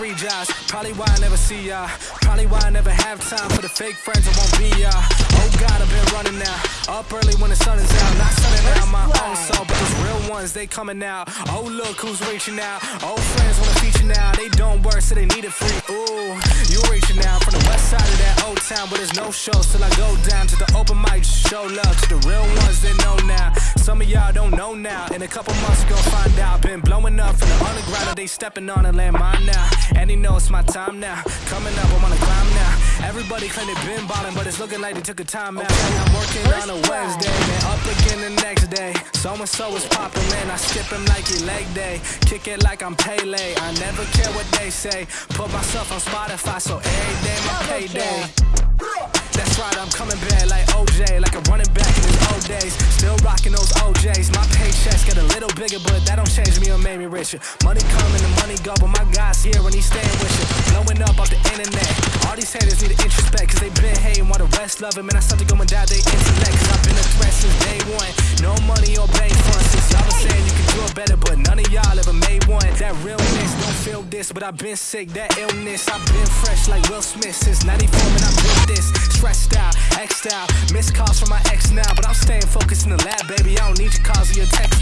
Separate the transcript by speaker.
Speaker 1: free jobs. Probably why I never see ya. Probably why I never have time for the fake friends I won't be ya. Oh God, I've been running now. Up early when the sun is out. Not sunning out my own soul, but those real ones, they coming out. Oh, look who's reaching out. Old friends wanna feature now. They don't work, so they need it free. Ooh, you reaching out from the west side of that old town, but there's no shows till I go down to the open mic. Show love to the real ones they know now. Some of y'all don't know now. In a couple months, go find out. Been they stepping on a landmine now. And he know it's my time now. Coming up, I'm on a climb now. Everybody claim they been ballin', but it's looking like they took a time out. I'm working on a Wednesday, then up again the next day. So and so is poppin', man. I skip him like he leg day. Kick it like I'm Pele. I never care what they say. Put myself on Spotify, so every day my payday. My get a little bigger, but that don't change me or make me richer. Money coming and money go, but my guy's here and he's staying with you. Blowing up off the internet. All these haters need to introspect, cause they been hating while the rest love him. And I start to go and die they intellect, cause I've been a threat since day one. No money or bank funds, since y'all was saying you could do it better, but none of y'all ever made one. That realness don't feel this, but I've been sick, that illness. I've been fresh like Will Smith since 94, man, I built this. Stressed out, X'd out, missed calls from my ex now, but I'm staying focused in the lab, baby. I don't need your calls or your text